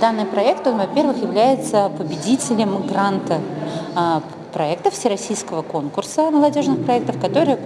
Данный проект, он, во-первых, является победителем гранта а, проектов Всероссийского конкурса молодежных проектов, которые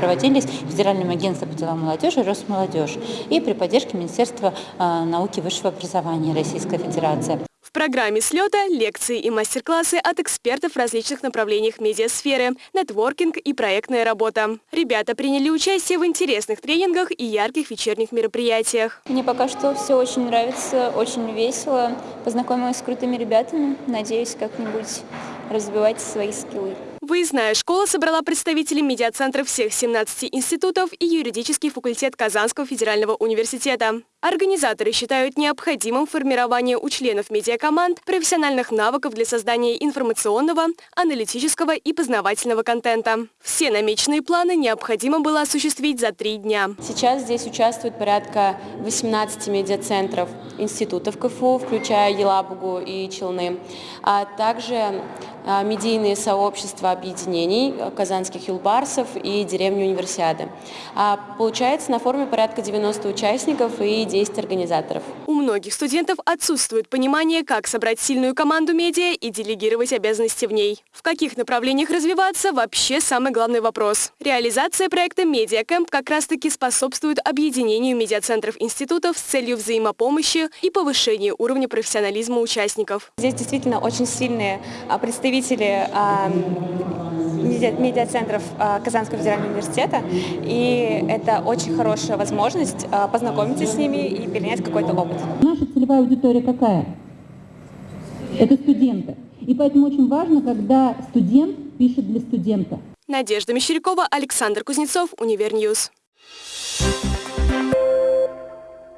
проводились Федеральным агентством по делам молодежи Росмолодежь и при поддержке Министерства а, науки и высшего образования Российской Федерации программе слета лекции и мастер-классы от экспертов в различных направлениях медиасферы, нетворкинг и проектная работа. Ребята приняли участие в интересных тренингах и ярких вечерних мероприятиях. Мне пока что все очень нравится, очень весело. Познакомилась с крутыми ребятами. Надеюсь, как-нибудь развивать свои скиллы. Выездная школа собрала представителей медиацентров всех 17 институтов и юридический факультет Казанского федерального университета. Организаторы считают необходимым формирование у членов медиакоманд профессиональных навыков для создания информационного, аналитического и познавательного контента. Все намеченные планы необходимо было осуществить за три дня. Сейчас здесь участвует порядка 18 медиацентров институтов КФУ, включая Елабугу и Челны, а также а, медийные сообщества объединений э, казанских юлбарсов и деревни Универсиады. А, получается на форуме порядка 90 участников и 10 организаторов. У многих студентов отсутствует понимание, как собрать сильную команду медиа и делегировать обязанности в ней. В каких направлениях развиваться – вообще самый главный вопрос. Реализация проекта «Медиакэмп» как раз-таки способствует объединению медиацентров институтов с целью взаимопомощи и повышения уровня профессионализма участников. Здесь действительно очень сильные а, представители медиацентров а, Казанского федерального университета, и это очень хорошая возможность а, познакомиться с ними и перенять какой-то опыт. Наша целевая аудитория какая? Это студенты. И поэтому очень важно, когда студент пишет для студента. Надежда Мещерякова, Александр Кузнецов, Univer News. Thank you.